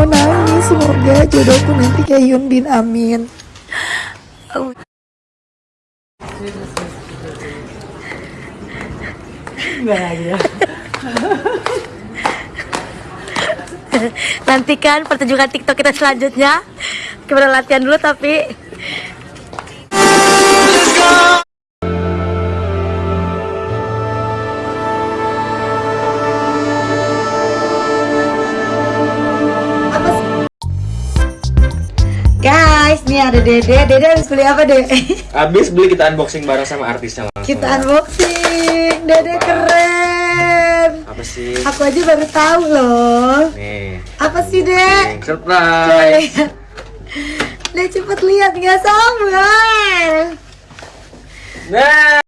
mau nangis semoga jodohku nanti kayak Yun Bin Amin Oh. Nantikan pertunjukan TikTok kita selanjutnya. Kita latihan dulu tapi nih ada Dede. Dede habis beli apa, Dede? Abis beli kita unboxing bareng sama artisnya langsung. Kita unboxing. Dede Apa? keren. Apa sih? Aku aja baru tahu loh. Nih. Apa sih, Dek? Surprise. Dek cepet lihat nggak sabar. Nah,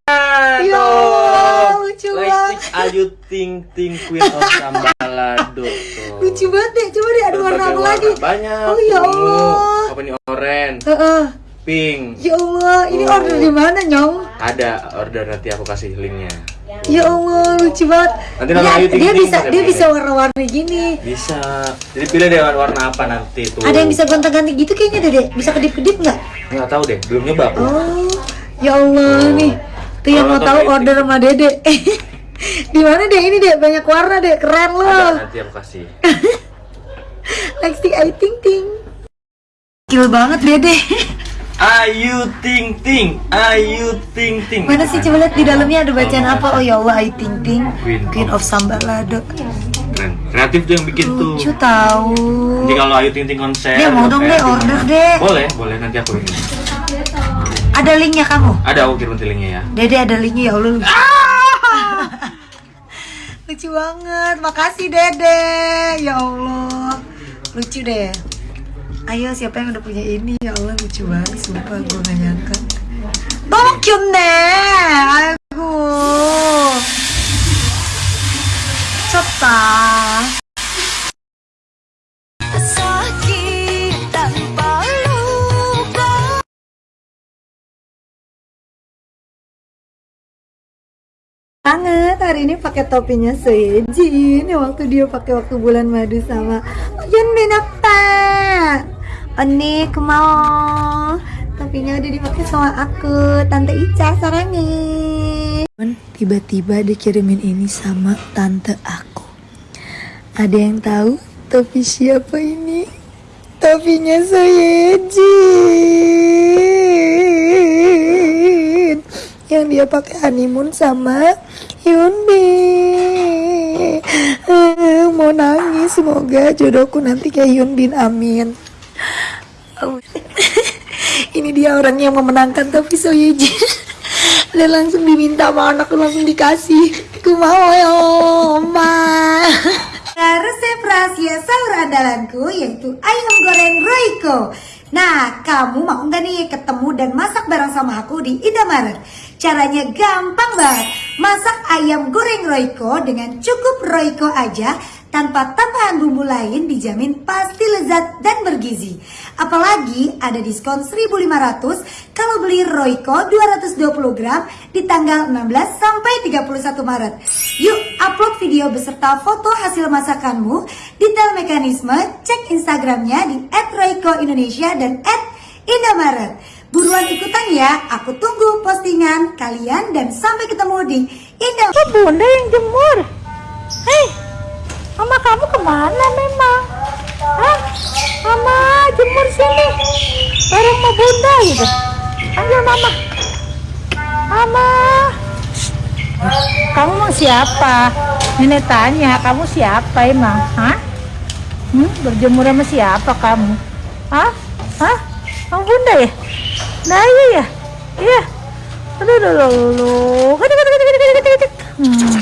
Ya tuh. Allah, lucu banget. Ayu Ting Ting Queen of Sambalado. Lucu banget, Dek. Coba deh ada warna apa lagi? Banyak. Oh, ya Allah. Orange, Heeh. pink. Ya Allah, ini Oh. order di mana, Nyong? Ada order nanti aku kasih linknya. Ya Allah, lucu banget. Nanti nama Dia- dia Ting bisa dia bisa warna-warni gini. Bisa. Jadi pilih deh warna apa nanti tuh. Ada yang bisa gonta-ganti gitu kayaknya, Dede. Bisa kedip-kedip nggak? Nggak tahu deh, belum nyoba aku. Oh, ya Allah Oh. nih. Tuh yang mau tahu order sama Dede. Di mana deh ini deh banyak warna deh keren Ada loh. nanti aku kasih. Lexi Ayu Ting Ting. Gil banget Dede. Ayu Ting Ting, Ayu Ting Ting. Mana sih coba lihat di dalamnya ada bacaan apa? Oh ya Allah Ayu Ting Ting, Queen Queen of Sambalado. Keren. Kreatif tuh yang bikin tuh. Lucu tahu. Nanti kalau Ayu Ting Ting konser. Deh mau dong deh order deh. Boleh, boleh nanti aku ini. Ada linknya kamu? Ada aku kirim nanti linknya ya. Dede ada linknya ya Allah. Lucu. lucu banget. Makasih Dede. Ya Allah. Lucu deh Ayo siapa yang udah punya ini? Ya Allah lucu banget. Sumpah gue gak nyangka. 너무 귀엽네. 아이고. 미쳤다. sakit tanpa luka banget hari ini pakai topinya Sejin yang waktu dia pakai waktu bulan madu sama Yun Benapa Oni mau topinya udah dipakai sama aku Tante Ica sarangnya tiba-tiba dikirimin ini sama tante aku. Ada yang tahu topi siapa ini? Topinya Sejin yang dia pakai honeymoon sama Yunbin Eh, mau nangis semoga jodohku nanti kayak Yunbin amin Oh. ini dia orang yang memenangkan tapi Soyejin dan langsung diminta sama anakku langsung dikasih aku mau ya oma Nah, resep rahasia sahur andalanku yaitu ayam goreng Royco. Nah, kamu mau nggak nih ketemu dan masak bareng sama aku di Indomaret? Caranya gampang banget. Masak ayam goreng Royco dengan cukup Royco aja tanpa tambahan bumbu lain dijamin pasti lezat dan bergizi. Apalagi ada diskon 1500 kalau beli Royco 220 gram di tanggal 16 sampai 31 Maret. Yuk upload video beserta foto hasil masakanmu, detail mekanisme, cek Instagramnya di @royco_indonesia dan @indomaret. Buruan ikutan ya, aku tunggu postingan kalian dan sampai ketemu di Indomaret. Bunda yang jemur. Hei, kamu ke mana memang? Hah? Mama jemur sini Bareng sama bunda gitu Panggil mama Mama Kamu mau siapa? Nenek tanya, kamu siapa emang? Hah? Hmm? Berjemur sama siapa kamu? Hah? Hah? Kamu bunda ya? Nah iya ya? Iya Aduh, aduh, aduh, aduh. Kadek, kadek, kadek, kadek. Hmm.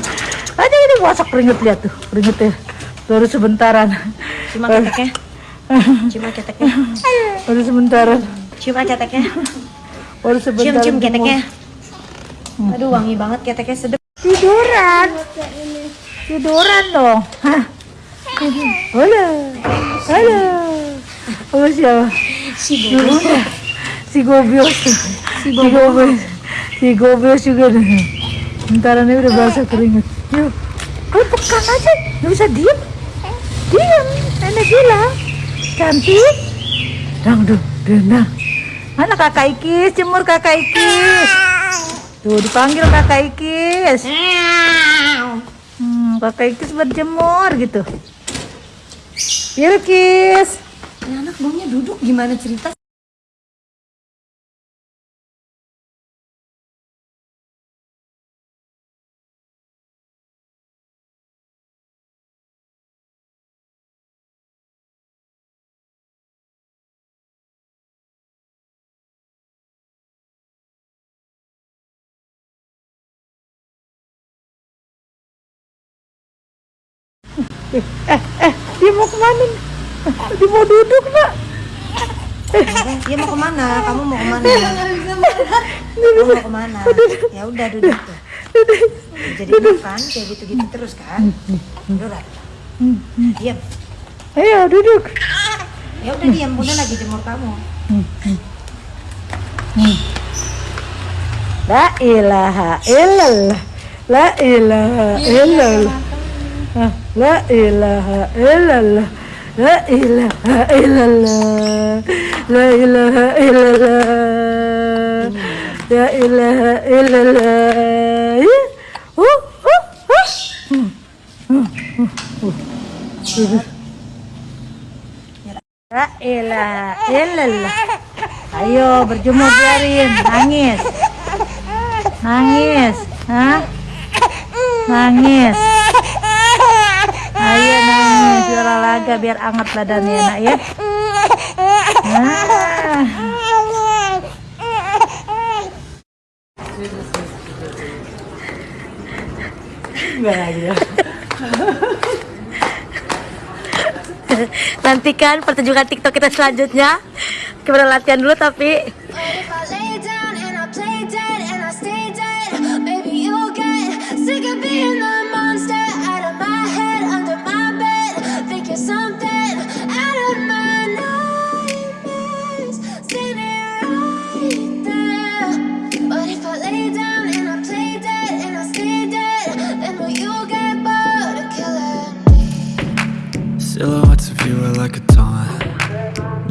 Aduh, aduh, masak keringet lihat tuh Keringetnya baru sebentaran. Cuma keteknya. Cuma keteknya. Baru sebentaran. Cuma keteknya. Baru cium sebentaran cium keteknya. Hmm. aduh wangi banget. Keteknya sedap tiduran. Tiduran dong. Hah? Halo. Halo. Apa siapa? Si gobios si gobios. Si gobios. Si gobios juga nih bentaran ini udah basah keringet yuk. Ayo pekan aja. Nggak bisa diem diem nenek bilang. Cantik. Dang dong dendang mana kakak Ikis? Jemur kakak Ikis. Tuh dipanggil kakak Ikis. Hmm, kakak Ikis berjemur gitu. Bilkis Ini anak baunya duduk. Gimana cerita? Dia mau ke mana dia mau duduk nak Dia mau ke mana? Kamu mau ke mana? Kamu mau ke mana? Ya udah duduk tuh. Jadi makan kayak gitu-gitu terus kan? Udah. Diam. ayo duduk Ya udah diam. Bunda lagi jemur kamu. La ilaha illallah La ilaha illallah La ilaha illallah La ilaha illallah La ilaha illallah La ilaha illallah uh, uh, uh. Hmm, uh. Duduk. La ilaha illallah Ayo berjemur biarin Nangis Nangis Hah? Nangis nangis Olahraga biar anget badannya nak ya nah. Nantikan pertunjukan TikTok kita selanjutnya. Kita latihan dulu tapi sick of being the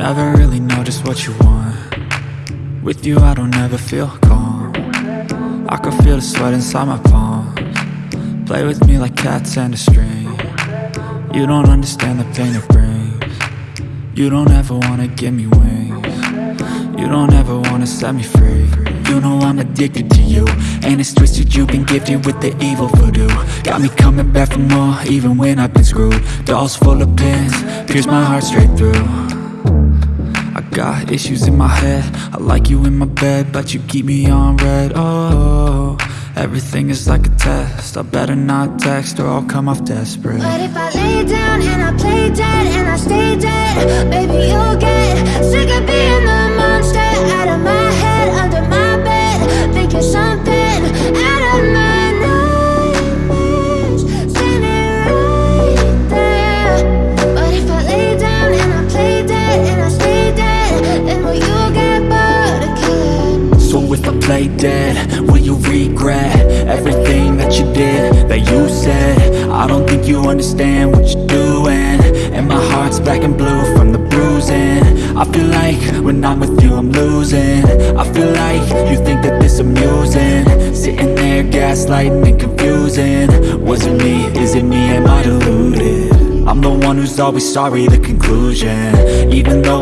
Never really know just what you want. With you I don't ever feel calm. I can feel the sweat inside my palms. Play with me like cats and a string. You don't understand the pain it brings. You don't ever wanna give me wings. You don't ever wanna set me free. You know I'm addicted to you. And it's twisted you've been gifted with the evil voodoo. Got me coming back for more even when I've been screwed. Dolls full of pins, pierce my heart straight through I got issues in my head. I like you in my bed But you keep me on red. Oh, everything is like a test. I better not text or I'll come off desperate. But if I lay down and I play dead and I stay dead, maybe you'll get sick of being the monster out of my head, under my bed, thinking something black and blue from the bruising I feel like when I'm with you I'm losing I feel like you think that this amusing Sitting there gaslighting and confusing Was it me? Is it me? Am I deluded? I'm the one who's always sorry, the conclusion Even though